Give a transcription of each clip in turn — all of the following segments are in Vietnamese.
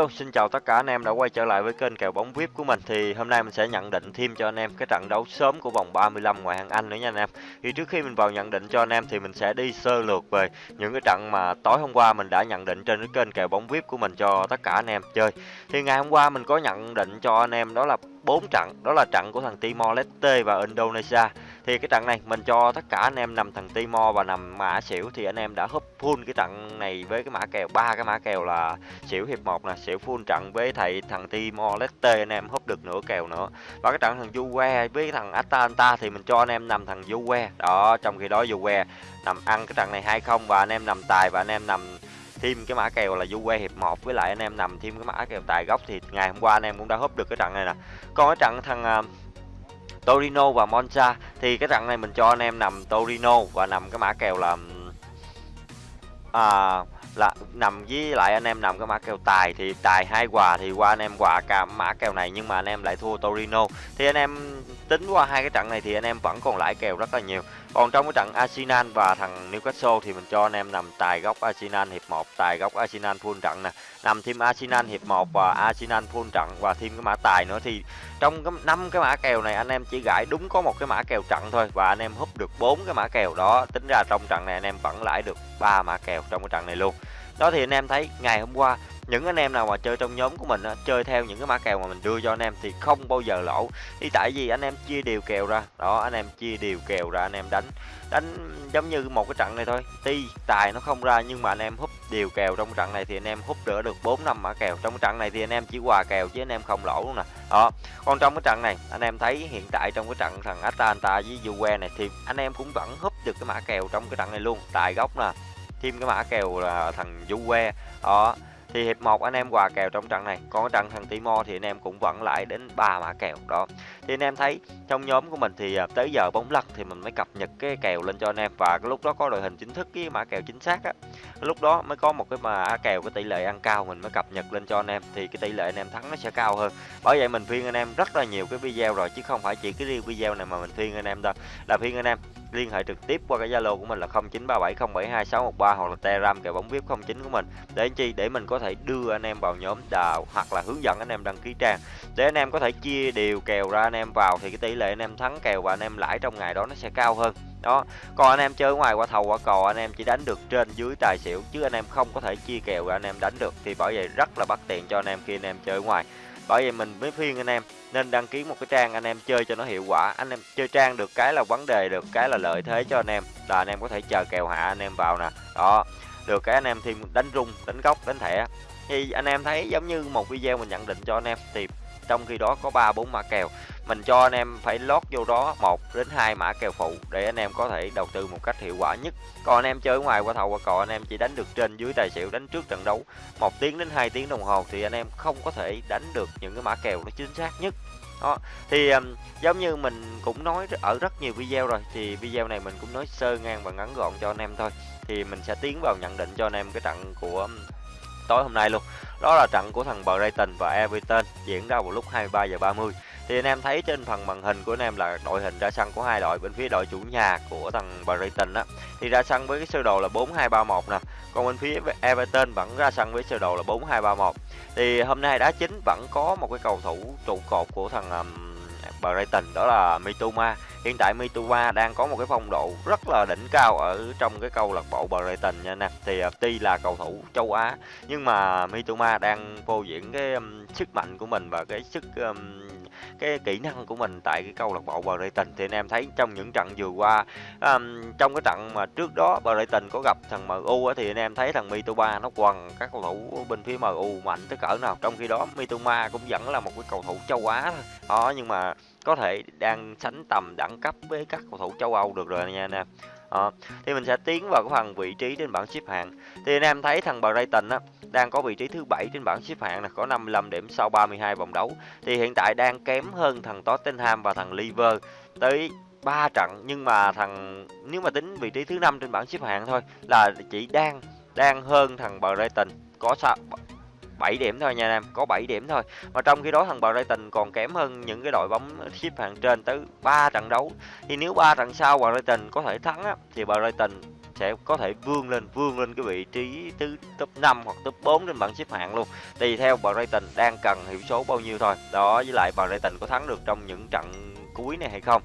Hello, xin chào tất cả anh em đã quay trở lại với kênh kèo bóng VIP của mình. Thì hôm nay mình sẽ nhận định thêm cho anh em cái trận đấu sớm của vòng 35 ngoại hạng Anh nữa nha anh em. Thì trước khi mình vào nhận định cho anh em thì mình sẽ đi sơ lược về những cái trận mà tối hôm qua mình đã nhận định trên cái kênh kèo bóng VIP của mình cho tất cả anh em chơi. Thì ngày hôm qua mình có nhận định cho anh em đó là bốn trận, đó là trận của thằng Timor Leste và Indonesia thì cái trận này mình cho tất cả anh em nằm thằng Timo và nằm mã xỉu. Thì anh em đã húp full cái trận này với cái mã kèo, ba cái mã kèo là xỉu hiệp một nè, xỉu full trận với thầy thằng Timo Leste. Anh em húp được nửa kèo nữa. Và cái trận thằng Juve với thằng Atalanta thì mình cho anh em nằm thằng Juve. Đó, trong khi đó Juve nằm ăn cái trận này hay không và anh em nằm tài và anh em nằm thêm cái mã kèo là Juve hiệp 1 với lại anh em nằm thêm cái mã kèo tài gốc thì ngày hôm qua anh em cũng đã húp được cái trận này nè. Còn cái trận thằng à, Torino và Monza. Thì cái trận này mình cho anh em nằm Torino và nằm cái mã kèo là à, là nằm với lại anh em nằm cái mã kèo tài thì tài hai quà thì qua anh em quà cả mã kèo này nhưng mà anh em lại thua Torino. Thì anh em tính qua hai cái trận này thì anh em vẫn còn lãi kèo rất là nhiều. Còn trong cái trận Arsenal và thằng Newcastle thì mình cho anh em nằm tài góc Arsenal hiệp 1 tài góc Arsenal full trận nè. Nằm thêm Arsenal hiệp 1 và Arsenal full trận và thêm cái mã tài nữa thì trong cái năm cái mã kèo này anh em chỉ gãi đúng có một cái mã kèo trận thôi và anh em húp được bốn cái mã kèo đó. Tính ra trong trận này anh em vẫn lãi được ba mã kèo trong cái trận này luôn đó thì anh em thấy ngày hôm qua những anh em nào mà chơi trong nhóm của mình á, chơi theo những cái mã kèo mà mình đưa cho anh em thì không bao giờ lỗ thì tại vì anh em chia đều kèo ra đó anh em chia đều kèo ra anh em đánh đánh giống như một cái trận này thôi ti tài nó không ra nhưng mà anh em húp đều kèo trong trận này thì anh em húp đỡ được 4 năm mã kèo trong cái trận này thì anh em chỉ hòa kèo chứ anh em không lỗ luôn nè đó còn trong cái trận này anh em thấy hiện tại trong cái trận thằng Atalanta với Juve này thì anh em cũng vẫn húp được cái mã kèo trong cái trận này luôn tài gốc nè thêm cái mã kèo là thằng Juve đó, thì hiệp 1 anh em quà kèo trong trận này. Còn trận thằng timo thì anh em cũng vẫn lại đến ba mã kèo. Đó, thì anh em thấy trong nhóm của mình thì à, tới giờ bóng lật thì mình mới cập nhật cái kèo lên cho anh em. Và cái lúc đó có đội hình chính thức cái mã kèo chính xác á. Lúc đó mới có một cái mã kèo, cái tỷ lệ ăn cao mình mới cập nhật lên cho anh em. Thì cái tỷ lệ anh em thắng nó sẽ cao hơn. Bởi vậy mình phiên anh em rất là nhiều cái video rồi, chứ không phải chỉ cái riêng video này mà mình phiên anh em đâu. Là phiên anh em liên hệ trực tiếp qua cái Zalo của mình là 0937072613 hoặc là Telegram kèo bóng VIP 09 của mình để anh chi để mình có thể đưa anh em vào nhóm đào hoặc là hướng dẫn anh em đăng ký trang để anh em có thể chia đều kèo ra anh em vào thì cái tỷ lệ anh em thắng kèo và anh em lãi trong ngày đó nó sẽ cao hơn đó còn anh em chơi ngoài qua thầu qua cò anh em chỉ đánh được trên dưới tài xỉu chứ anh em không có thể chia kèo ra anh em đánh được thì bởi vậy rất là bất tiện cho anh em khi anh em chơi ngoài bởi vậy mình mới khuyên anh em, nên đăng ký một cái trang anh em chơi cho nó hiệu quả. Anh em chơi trang được cái là vấn đề, được cái là lợi thế cho anh em. Là anh em có thể chờ kèo hạ anh em vào nè. Đó, được cái anh em thêm đánh rung, đánh góc, đánh thẻ. Thì anh em thấy giống như một video mình nhận định cho anh em, thì trong khi đó có ba bốn mã kèo. Mình cho anh em phải lót vô đó một đến hai mã kèo phụ để anh em có thể đầu tư một cách hiệu quả nhất. Còn anh em chơi ngoài qua thầu qua cò anh em chỉ đánh được trên dưới tài xỉu đánh trước trận đấu. Một tiếng đến 2 tiếng đồng hồ thì anh em không có thể đánh được những cái mã kèo nó chính xác nhất. Đó thì um, giống như mình cũng nói ở rất nhiều video rồi thì video này mình cũng nói sơ ngang và ngắn gọn cho anh em thôi. Thì mình sẽ tiến vào nhận định cho anh em cái trận của tối hôm nay luôn. Đó là trận của thằng Brighton và Everton diễn ra vào lúc 23 giờ 30 thì anh em thấy trên phần màn hình của anh em là đội hình ra sân của hai đội bên phía đội chủ nhà của thằng Brighton á. Thì ra sân với cái sơ đồ là 4231 nè còn bên phía Everton vẫn ra sân với sơ đồ là 4231 thì hôm nay đá chính vẫn có một cái cầu thủ trụ cột của thằng um, Brighton đó là Mitoma. Hiện tại Mitoma đang có một cái phong độ rất là đỉnh cao ở trong cái câu lạc bộ Brighton nha nè. Thì à, tuy là cầu thủ châu Á nhưng mà Mitoma đang phô diễn cái um, sức mạnh của mình và cái sức um, cái kỹ năng của mình tại cái câu lạc bộ Brighton thì anh em thấy trong những trận vừa qua um, trong cái trận mà trước đó Brighton có gặp thằng MU á, thì anh em thấy thằng Mitoma nó quần các cầu thủ bên phía MU mạnh tới cỡ nào. Trong khi đó Mitoma cũng vẫn là một cái cầu thủ châu Á thôi. Đó nhưng mà có thể đang sánh tầm đẳng cấp với các cầu thủ châu Âu được rồi nha anh em đó. thì mình sẽ tiến vào cái phần vị trí trên bảng xếp hạng. Thì anh em thấy thằng Brighton á, đang có vị trí thứ bảy trên bảng xếp hạng là có 55 điểm sau 32 vòng đấu. Thì hiện tại đang kém hơn thằng Tottenham và thằng Liver tới 3 trận, nhưng mà thằng, nếu mà tính vị trí thứ năm trên bảng xếp hạng thôi, là chỉ đang đang hơn thằng Brighton. Có sao? 7 điểm thôi nha anh em, có 7 điểm thôi. Mà trong khi đó thằng Brighton còn kém hơn những cái đội bóng xếp hạng trên tới 3 trận đấu. Thì nếu 3 trận sau Brighton có thể thắng á thì Brighton sẽ có thể vươn lên vươn lên cái vị trí thứ top 5 hoặc top 4 trên bảng xếp hạng luôn tùy theo Brighton đang cần hiệu số bao nhiêu thôi đó với lại Brighton có thắng được trong những trận cuối này hay không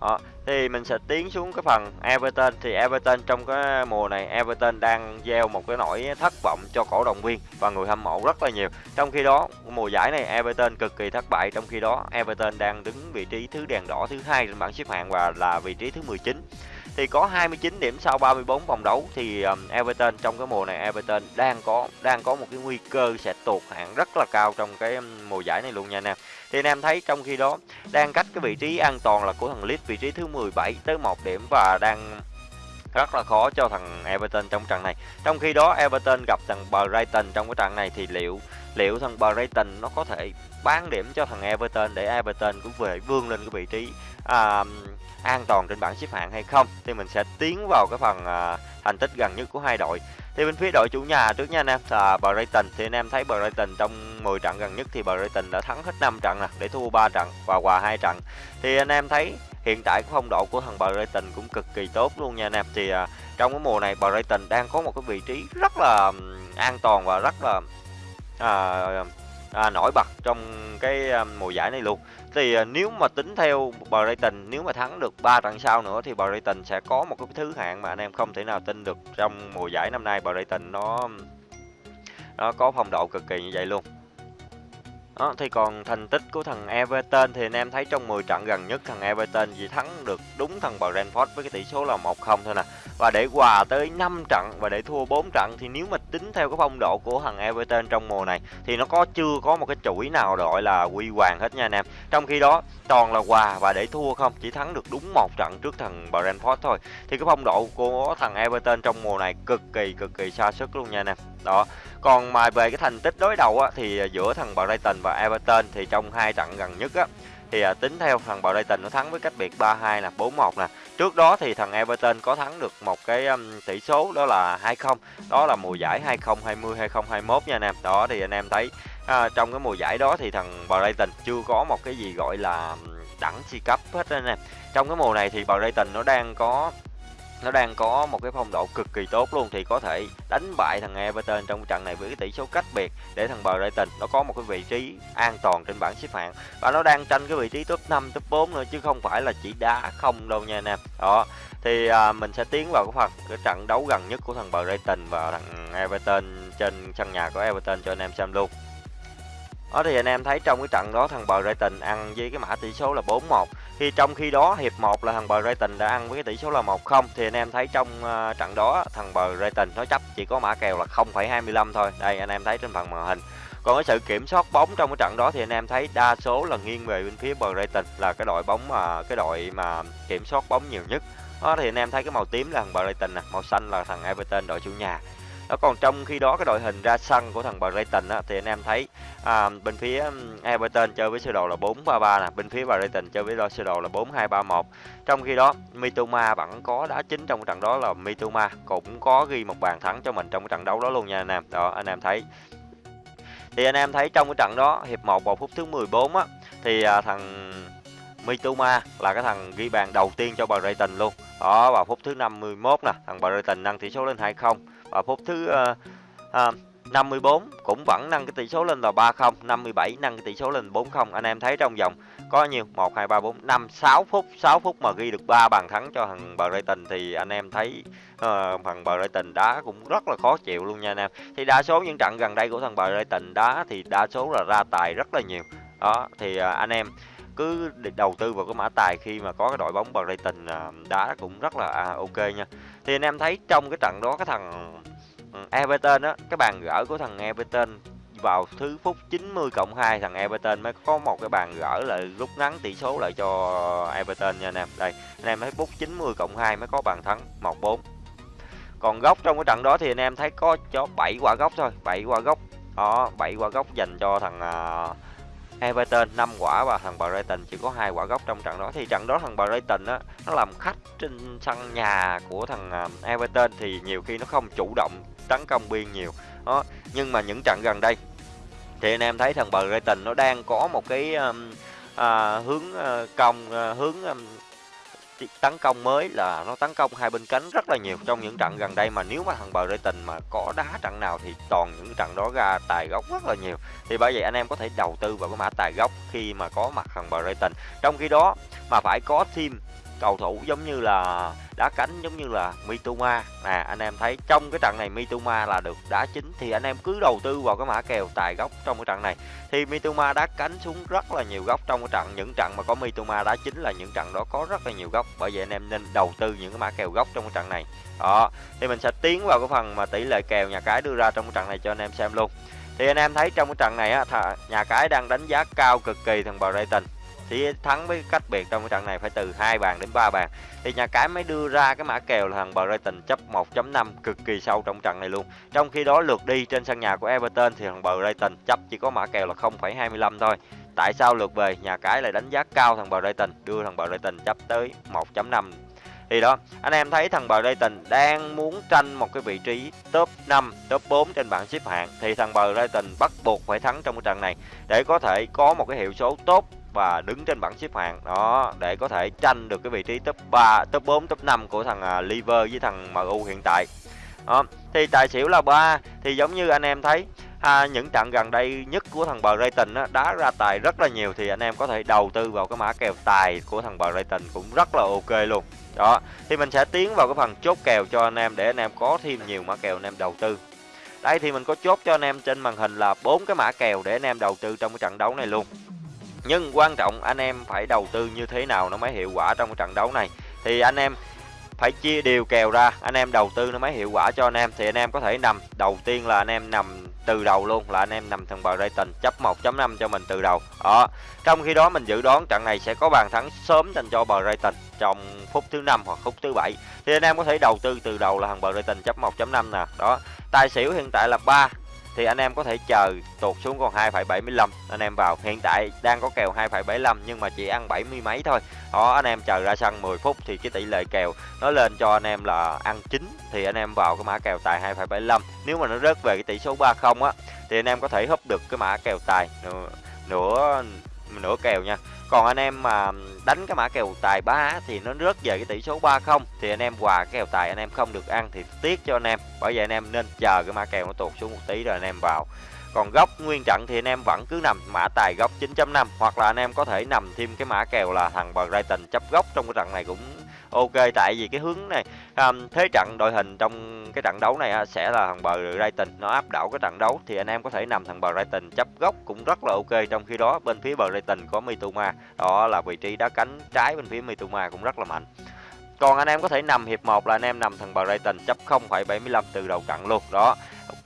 đó thì mình sẽ tiến xuống cái phần Everton. Thì Everton trong cái mùa này, Everton đang gieo một cái nỗi thất vọng cho cổ động viên và người hâm mộ rất là nhiều. Trong khi đó, mùa giải này Everton cực kỳ thất bại. Trong khi đó, Everton đang đứng vị trí thứ đèn đỏ thứ hai trên bảng xếp hạng và là vị trí thứ 19 thì có 29 điểm sau 34 vòng đấu thì um, Everton trong cái mùa này Everton đang có đang có một cái nguy cơ sẽ tụt hạng rất là cao trong cái um, mùa giải này luôn nha anh em. Thì anh em thấy trong khi đó đang cách cái vị trí an toàn là của thằng Leeds vị trí thứ 17 tới 1 điểm và đang rất là khó cho thằng Everton trong trận này. Trong khi đó Everton gặp thằng Brighton trong cái trận này thì liệu liệu thằng Brighton nó có thể bán điểm cho thằng Everton để Everton cũng về vươn lên cái vị trí à, an toàn trên bảng xếp hạng hay không thì mình sẽ tiến vào cái phần à, thành tích gần nhất của hai đội. Thì bên phía đội chủ nhà trước nha anh em là Brighton. Thì anh em thấy Brighton trong 10 trận gần nhất thì Brighton đã thắng hết 5 trận nè để thua 3 trận và hòa hai trận. Thì anh em thấy hiện tại cái phong độ của thằng Brighton cũng cực kỳ tốt luôn nha anh em. Thì à, trong cái mùa này Brighton đang có một cái vị trí rất là an toàn và rất là à, à, nổi bật trong cái mùa giải này luôn thì à, nếu mà tính theo Brighton nếu mà thắng được 3 trận sau nữa thì Brighton sẽ có một cái thứ hạng mà anh em không thể nào tin được trong mùa giải năm nay Brighton nó nó có phong độ cực kỳ như vậy luôn đó, thì còn thành tích của thằng Everton thì anh em thấy trong 10 trận gần nhất thằng Everton chỉ thắng được đúng thằng Brentford với cái tỷ số là 1-0 thôi nè. Và để hòa tới 5 trận và để thua 4 trận thì nếu mà tính theo cái phong độ của thằng Everton trong mùa này thì nó có chưa có một cái chuỗi nào gọi là quy hoàng hết nha anh em. Trong khi đó toàn là hòa và để thua không, chỉ thắng được đúng một trận trước thằng Brentford thôi. Thì cái phong độ của thằng Everton trong mùa này cực kỳ cực kỳ xa sức luôn nha anh em. Đó. Còn mà về cái thành tích đối đầu á, thì giữa thằng Brighton và Everton thì trong hai trận gần nhất á, thì à, tính theo thằng Brighton nó thắng với cách biệt 3-2 là 4-1 nè. Trước đó thì thằng Everton có thắng được một cái um, tỷ số đó là 2-0. Đó là mùa giải 2020 2021 nha anh em. Đó thì anh em thấy à, trong cái mùa giải đó thì thằng Brighton chưa có một cái gì gọi là đẳng si cấp hết anh em. Trong cái mùa này thì Brighton nó đang có nó đang có một cái phong độ cực kỳ tốt luôn thì có thể đánh bại thằng Everton trong trận này với cái tỷ số cách biệt để thằng Brighton nó có một cái vị trí an toàn trên bảng xếp hạng. Và nó đang tranh cái vị trí top 5 top 4 nữa chứ không phải là chỉ đá không đâu nha anh em. Đó thì à, mình sẽ tiến vào cái phần cái trận đấu gần nhất của thằng Brighton và thằng Everton trên sân nhà của Everton cho anh em xem luôn. Đó thì anh em thấy trong cái trận đó thằng Brighton ăn với cái mã tỷ số là 4-1 thì trong khi đó hiệp 1 là thằng Brighton đã ăn với cái tỷ số là 1-0 thì anh em thấy trong uh, trận đó thằng Brighton nó chấp chỉ có mã kèo là 0,25 thôi. Đây anh em thấy trên phần màn hình. Còn cái sự kiểm soát bóng trong cái trận đó thì anh em thấy đa số là nghiêng về bên phía Brighton là cái đội bóng mà cái đội mà kiểm soát bóng nhiều nhất. Đó thì anh em thấy cái màu tím là thằng Brighton nè, màu xanh là thằng Everton đội chủ nhà đó còn trong khi đó cái đội hình ra sân của thằng Brighton á, thì anh em thấy à, bên phía Everton chơi với sơ đồ là 4-3-3 nè bên phía Brighton chơi với sơ đồ là 4-2-3-1 trong khi đó Mitoma vẫn có đá chính trong trận đó là Mitoma cũng có ghi một bàn thắng cho mình trong cái trận đấu đó luôn nha anh em. Đó anh em thấy. Thì anh em thấy trong cái trận đó hiệp 1 vào phút thứ 14 á thì à, thằng Mitoma là cái thằng ghi bàn đầu tiên cho Brighton luôn. Đó vào phút thứ 51 nè thằng Brighton nâng tỷ số lên 2-0 và phút thứ uh, uh, 54 cũng vẫn nâng cái tỷ số lên là 30, 57 nâng cái tỷ số lên 40 Anh em thấy trong vòng có nhiều 1 2 3 4 5 6 phút, 6 phút mà ghi được 3 bàn thắng cho thằng Brighton thì anh em thấy uh, thằng Brighton đá cũng rất là khó chịu luôn nha anh em. Thì đa số những trận gần đây của thằng Brighton đá thì đa số là ra tài rất là nhiều. Đó thì uh, anh em cứ đầu tư vào cái mã tài khi mà có cái đội bóng Brighton à, đá cũng rất là à, ok nha thì anh em thấy trong cái trận đó cái thằng ừ, Everton á cái bàn gỡ của thằng Everton vào thứ phút 90 cộng 2 thằng Everton mới có một cái bàn gỡ lại rút ngắn tỷ số lại cho Everton nha anh em. Đây, anh em thấy phút 90 cộng 2 mới có bàn thắng 1-4. Còn góc trong cái trận đó thì anh em thấy có cho 7 quả góc thôi, 7 quả góc. Đó, 7 quả góc dành cho thằng à, Everton 5 quả và thằng Brighton chỉ có hai quả góc trong trận đó. Thì trận đó thằng Brighton á nó làm khách trên sân nhà của thằng à, Everton thì nhiều khi nó không chủ động tấn công biên nhiều. Đó nhưng mà những trận gần đây thì anh em thấy thằng Brighton nó đang có một cái um, à, hướng uh, công uh, hướng um, tấn công mới là nó tấn công hai bên cánh rất là nhiều trong những trận gần đây mà nếu mà thằng bờ rây tình mà có đá trận nào thì toàn những trận đó ra tài gốc rất là nhiều. Thì bởi vậy anh em có thể đầu tư vào cái mã tài gốc khi mà có mặt thằng bờ rây tình. Trong khi đó mà phải có thêm cầu thủ giống như là đá cánh, giống như là Mitoma. Nè anh em thấy trong cái trận này Mitoma là được đá chính, thì anh em cứ đầu tư vào cái mã kèo tài góc trong cái trận này. Thì Mitoma đá cánh xuống rất là nhiều góc trong cái trận. Những trận mà có Mitoma đá chính là những trận đó có rất là nhiều góc. Bởi vậy anh em nên đầu tư những cái mã kèo góc trong cái trận này. Đó, thì mình sẽ tiến vào cái phần mà tỷ lệ kèo nhà cái đưa ra trong cái trận này cho anh em xem luôn. Thì anh em thấy trong cái trận này á nhà cái đang đánh giá cao cực kỳ thằng Brighton thì thắng với cách biệt trong cái trận này phải từ hai bàn đến 3 bàn. Thì nhà cái mới đưa ra cái mã kèo là thằng Brighton chấp 1.5 cực kỳ sâu trong trận này luôn. Trong khi đó lượt đi trên sân nhà của Everton thì thằng Brighton chấp chỉ có mã kèo là 0,25 thôi. Tại sao lượt về? Nhà cái lại đánh giá cao thằng Brighton đưa thằng Brighton chấp tới 1.5 thì đó anh em thấy thằng Brighton đang muốn tranh một cái vị trí top 5 top 4 trên bảng xếp hạng. Thì thằng Brighton bắt buộc phải thắng trong cái trận này để có thể có một cái hiệu số tốt và đứng trên bảng xếp hạng đó để có thể tranh được cái vị trí top 3, top 4, top 5 của thằng uh, Liver với thằng MU hiện tại. Đó. Thì tài xỉu là 3 thì giống như anh em thấy à, những trận gần đây nhất của thằng Brighton á, đá ra tài rất là nhiều thì anh em có thể đầu tư vào cái mã kèo tài của thằng Brighton cũng rất là ok luôn. Đó, thì mình sẽ tiến vào cái phần chốt kèo cho anh em để anh em có thêm nhiều mã kèo anh em đầu tư. Đây thì mình có chốt cho anh em trên màn hình là bốn cái mã kèo để anh em đầu tư trong cái trận đấu này luôn nhưng quan trọng anh em phải đầu tư như thế nào nó mới hiệu quả trong trận đấu này. Thì anh em phải chia đều kèo ra, anh em đầu tư nó mới hiệu quả cho anh em. Thì anh em có thể nằm, đầu tiên là anh em nằm từ đầu luôn, là anh em nằm thằng bờ tình chấp 1.5 cho mình từ đầu. Đó, trong khi đó mình dự đoán trận này sẽ có bàn thắng sớm dành cho bờ tình trong phút thứ năm hoặc phút thứ bảy. Thì anh em có thể đầu tư từ đầu là thằng bờ tình chấp 1.5 nè. Đó, tài xỉu hiện tại là 3 thì anh em có thể chờ tụt xuống còn 2,75 anh em vào hiện tại đang có kèo 2,75 nhưng mà chỉ ăn 70 mấy thôi. Đó anh em chờ ra sân 10 phút thì cái tỷ lệ kèo nó lên cho anh em là ăn chính thì anh em vào cái mã kèo tài 2,75 nếu mà nó rớt về cái tỷ số 30 á thì anh em có thể húp được cái mã kèo tài nữa nửa kèo nha. Còn anh em mà đánh cái mã kèo tài 3 thì nó rớt về cái tỷ số 30 thì anh em quà cái kèo tài anh em không được ăn thì tiếc cho anh em. Bởi vậy anh em nên chờ cái mã kèo nó tụt xuống một tí rồi anh em vào. Còn góc nguyên trận thì anh em vẫn cứ nằm mã tài góc 9.5 hoặc là anh em có thể nằm thêm cái mã kèo là thằng Brighton chấp góc trong cái trận này cũng ok tại vì cái hướng này um, thế trận đội hình trong cái trận đấu này uh, sẽ là thằng bờ Brighton. Nó áp đảo cái trận đấu thì anh em có thể nằm thằng bờ Brighton. Chấp góc cũng rất là ok trong khi đó bên phía bờ Brighton có Mitoma. Đó là vị trí đá cánh trái bên phía Mitoma cũng rất là mạnh. Còn anh em có thể nằm hiệp 1 là anh em nằm thằng bờ Brighton chấp 0,75 từ đầu trận luôn. Đó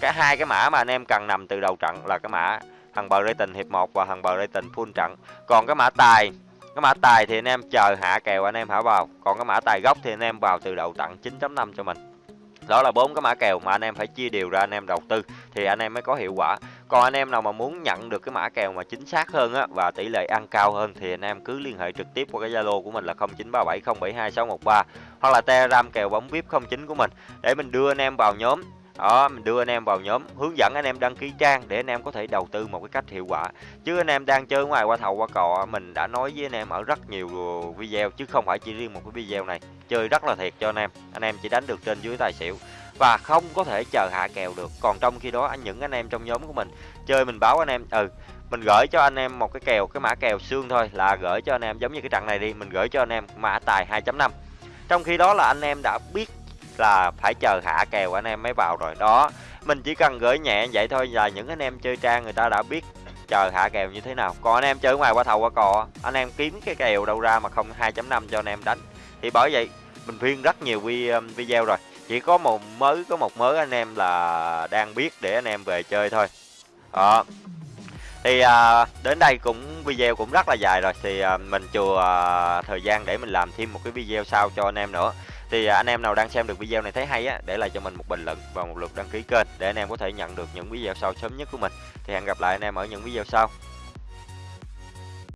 cả hai cái mã mà anh em cần nằm từ đầu trận là cái mã thằng bờ Brighton hiệp 1 và thằng bờ Brighton full trận. Còn cái mã tài cái mã tài thì anh em chờ hạ kèo anh em hả vào còn cái mã tài gốc thì anh em vào từ đầu tặng 9.5 cho mình. Đó là bốn cái mã kèo mà anh em phải chia đều ra anh em đầu tư thì anh em mới có hiệu quả. Còn anh em nào mà muốn nhận được cái mã kèo mà chính xác hơn á và tỷ lệ ăn cao hơn thì anh em cứ liên hệ trực tiếp qua cái zalo của mình là 0937072613 hoặc là telegram kèo bóng vip 09 của mình để mình đưa anh em vào nhóm đó mình đưa anh em vào nhóm hướng dẫn anh em đăng ký trang để anh em có thể đầu tư một cái cách hiệu quả chứ anh em đang chơi ngoài qua thầu qua cò mình đã nói với anh em ở rất nhiều video chứ không phải chỉ riêng một cái video này chơi rất là thiệt cho anh em anh em chỉ đánh được trên dưới tài xỉu và không có thể chờ hạ kèo được còn trong khi đó anh những anh em trong nhóm của mình chơi mình báo anh em ừ mình gửi cho anh em một cái kèo cái mã kèo xương thôi là gửi cho anh em giống như cái trận này đi mình gửi cho anh em mã tài 2.5 trong khi đó là anh em đã biết là phải chờ hạ kèo anh em mới vào rồi. Đó mình chỉ cần gửi nhẹ vậy thôi là những anh em chơi trang người ta đã biết chờ hạ kèo như thế nào. Còn anh em chơi ngoài qua thầu qua cò anh em kiếm cái kèo đâu ra mà không 2.5 cho anh em đánh. Thì bởi vậy mình phiên rất nhiều um, video rồi. Chỉ có một mới có một mới anh em là đang biết để anh em về chơi thôi. Đó. Thì à, đến đây cũng video cũng rất là dài rồi. Thì à, mình chừa à, thời gian để mình làm thêm một cái video sau cho anh em nữa thì à, anh em nào đang xem được video này thấy hay á, để lại cho mình một bình luận và một lượt đăng ký kênh để anh em có thể nhận được những video sau sớm nhất của mình. Thì hẹn gặp lại anh em ở những video sau.